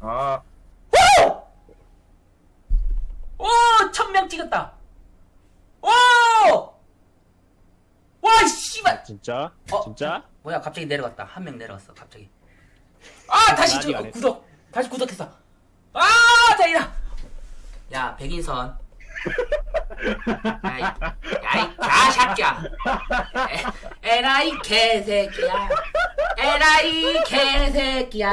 아. 오! 오! 천명 찍었다! 오! 와, 씨발! 아, 진짜? 어? 진짜? 뭐야, 갑자기 내려갔다. 한 명 내려갔어, 갑자기. 아, 아 다시 저, 어, 구독! 다시 구독했어! 아, 다행이다! 야, 백인선. 야이, 야이, 자샤끼야. 에라이 개새끼야. 에라이 개새끼야.